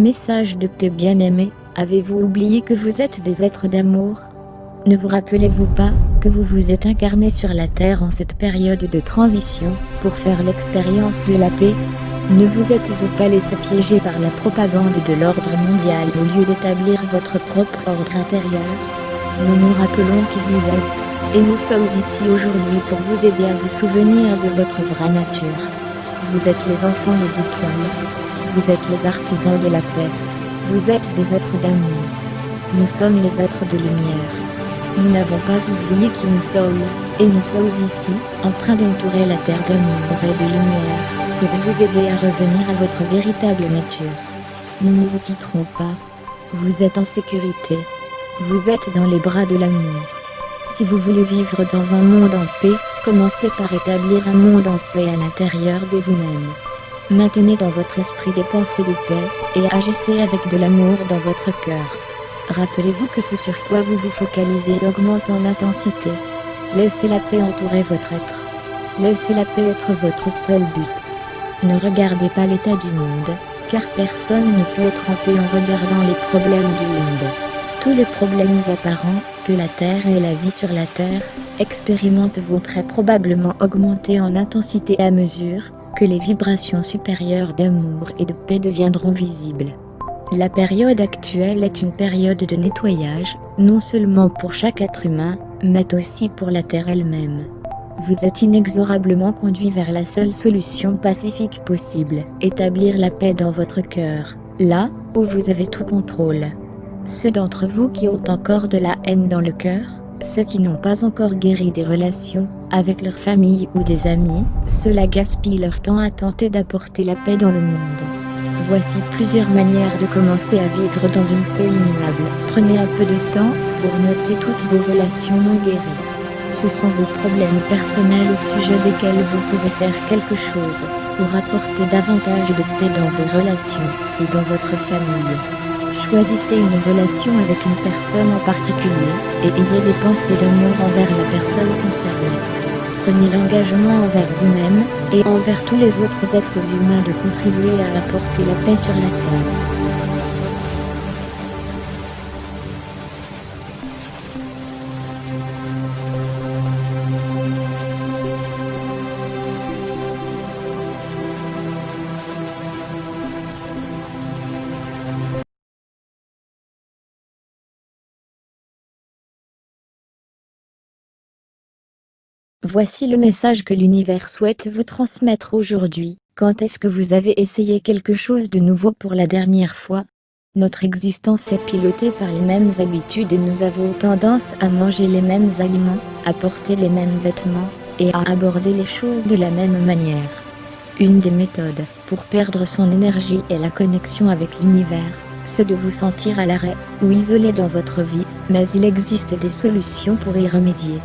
Message de paix bien-aimé, avez-vous oublié que vous êtes des êtres d'amour? Ne vous rappelez-vous pas que vous vous êtes incarné sur la Terre en cette période de transition pour faire l'expérience de la paix? Ne vous êtes-vous pas laissé piéger par la propagande de l'ordre mondial au lieu d'établir votre propre ordre intérieur? Nous nous rappelons qui vous êtes, et nous sommes ici aujourd'hui pour vous aider à vous souvenir de votre vraie nature. Vous êtes les enfants des étoiles. Vous êtes les artisans de la paix. Vous êtes des êtres d'amour. Nous sommes les êtres de lumière. Nous n'avons pas oublié qui nous sommes, et nous sommes ici, en train d'entourer la terre d'amour et de lumière, pour vous aider à revenir à votre véritable nature. Nous ne vous quitterons pas. Vous êtes en sécurité. Vous êtes dans les bras de l'amour. Si vous voulez vivre dans un monde en paix, Commencez par établir un monde en paix à l'intérieur de vous-même. Maintenez dans votre esprit des pensées de paix, et agissez avec de l'amour dans votre cœur. Rappelez-vous que ce sur quoi vous vous focalisez augmente en intensité. Laissez la paix entourer votre être. Laissez la paix être votre seul but. Ne regardez pas l'état du monde, car personne ne peut être en paix en regardant les problèmes du monde. Tous les problèmes apparents, que la Terre et la vie sur la Terre, expérimentent vont très probablement augmenter en intensité à mesure que les vibrations supérieures d'amour et de paix deviendront visibles. La période actuelle est une période de nettoyage, non seulement pour chaque être humain, mais aussi pour la Terre elle-même. Vous êtes inexorablement conduit vers la seule solution pacifique possible, établir la paix dans votre cœur, là où vous avez tout contrôle. Ceux d'entre vous qui ont encore de la haine dans le cœur, ceux qui n'ont pas encore guéri des relations avec leur famille ou des amis, cela gaspille leur temps à tenter d'apporter la paix dans le monde. Voici plusieurs manières de commencer à vivre dans une paix immuable. Prenez un peu de temps pour noter toutes vos relations non guéries. Ce sont vos problèmes personnels au sujet desquels vous pouvez faire quelque chose pour apporter davantage de paix dans vos relations et dans votre famille. Choisissez une relation avec une personne en particulier, et ayez des pensées d'amour envers la personne concernée. Prenez l'engagement envers vous-même, et envers tous les autres êtres humains de contribuer à apporter la paix sur la Terre. Voici le message que l'univers souhaite vous transmettre aujourd'hui. Quand est-ce que vous avez essayé quelque chose de nouveau pour la dernière fois? Notre existence est pilotée par les mêmes habitudes et nous avons tendance à manger les mêmes aliments, à porter les mêmes vêtements, et à aborder les choses de la même manière. Une des méthodes pour perdre son énergie et la connexion avec l'univers, c'est de vous sentir à l'arrêt ou isolé dans votre vie, mais il existe des solutions pour y remédier.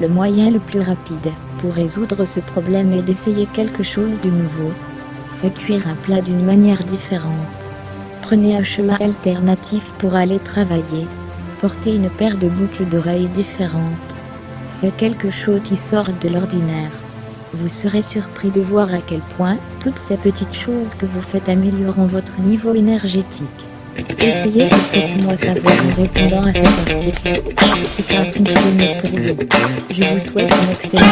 Le moyen le plus rapide pour résoudre ce problème est d'essayer quelque chose de nouveau. Faites cuire un plat d'une manière différente. Prenez un chemin alternatif pour aller travailler. Portez une paire de boucles d'oreilles différentes. Faites quelque chose qui sort de l'ordinaire. Vous serez surpris de voir à quel point toutes ces petites choses que vous faites amélioreront votre niveau énergétique. Essayez et faites-moi savoir en répondant à cet article. Si ça a fonctionné pour vous. Je vous souhaite une excellente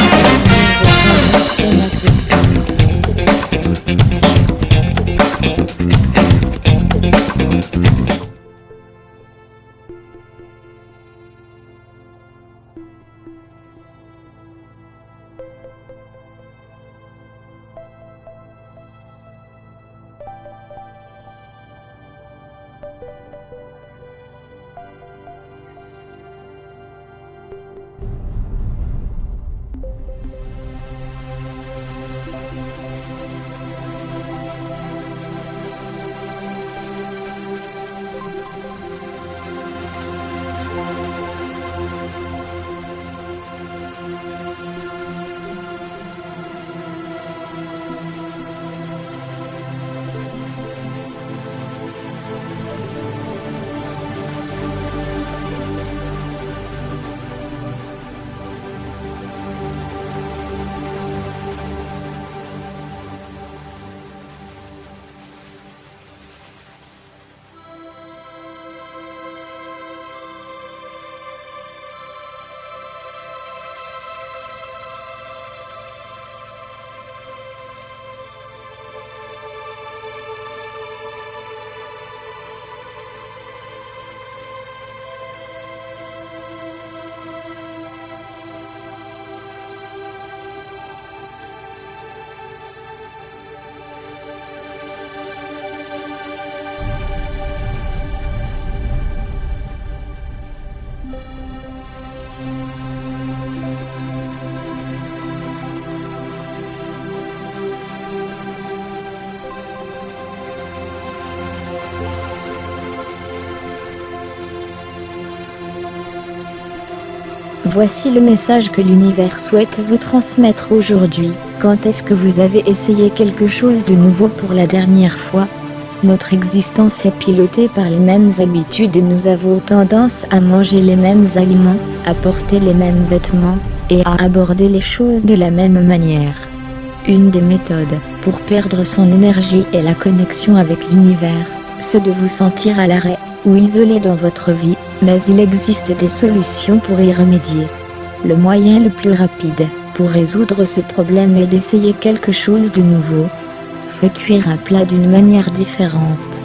Voici le message que l'univers souhaite vous transmettre aujourd'hui. Quand est-ce que vous avez essayé quelque chose de nouveau pour la dernière fois? Notre existence est pilotée par les mêmes habitudes et nous avons tendance à manger les mêmes aliments, à porter les mêmes vêtements, et à aborder les choses de la même manière. Une des méthodes pour perdre son énergie et la connexion avec l'univers, c'est de vous sentir à l'arrêt ou isolé dans votre vie, mais il existe des solutions pour y remédier. Le moyen le plus rapide pour résoudre ce problème est d'essayer quelque chose de nouveau. Faites cuire un plat d'une manière différente.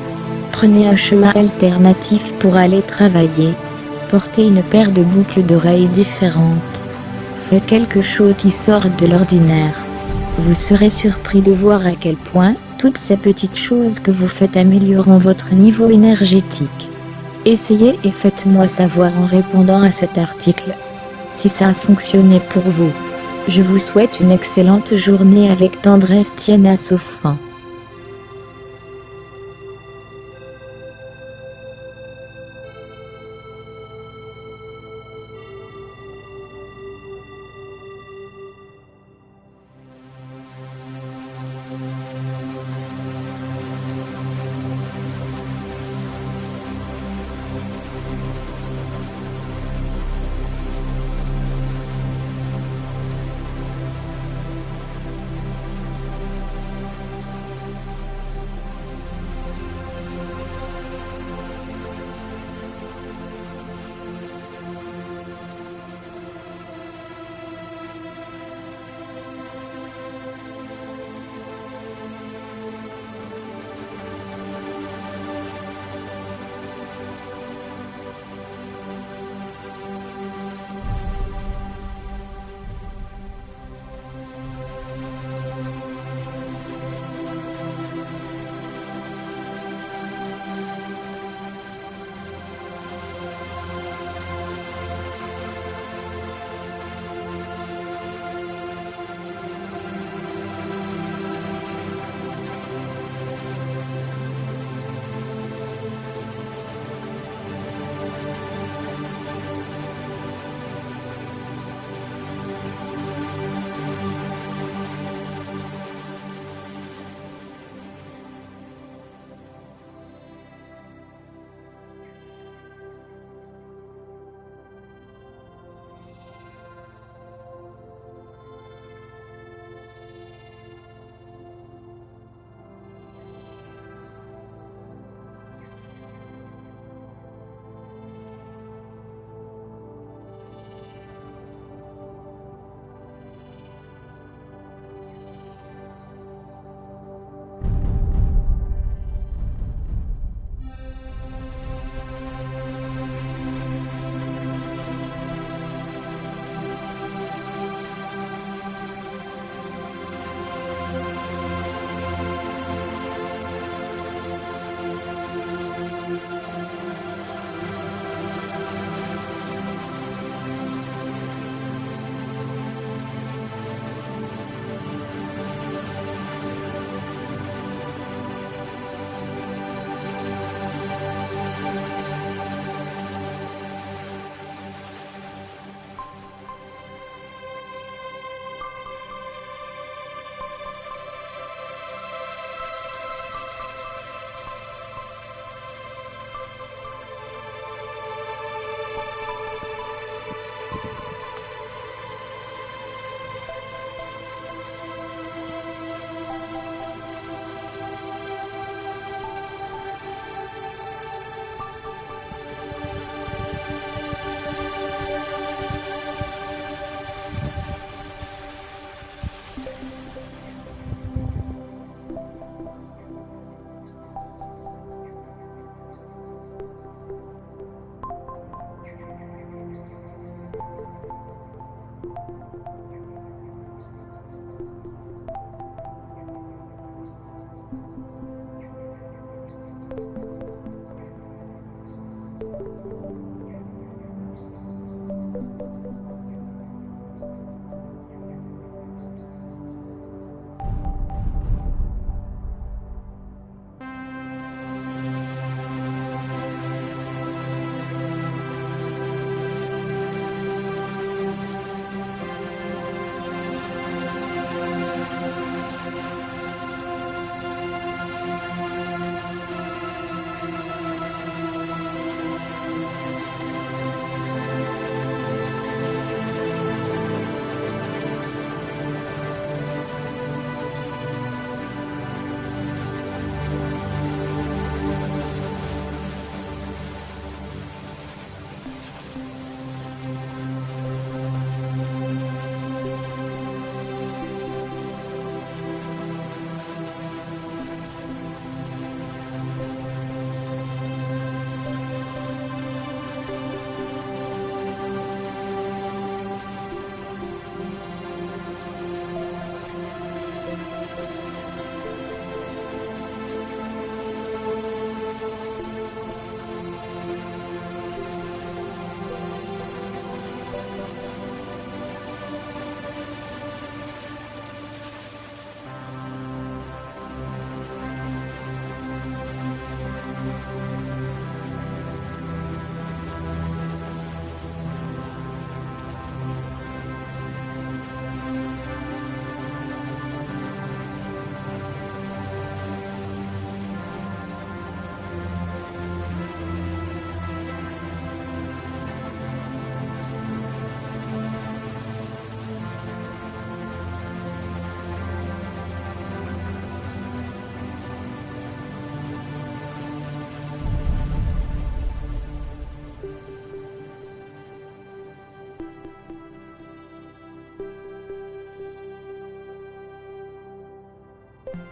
Prenez un chemin alternatif pour aller travailler. Portez une paire de boucles d'oreilles différentes. Faites quelque chose qui sort de l'ordinaire. Vous serez surpris de voir à quel point, toutes ces petites choses que vous faites amélioreront votre niveau énergétique. Essayez et faites-moi savoir en répondant à cet article. Si ça a fonctionné pour vous. Je vous souhaite une excellente journée avec tendresse Tiana Sofan.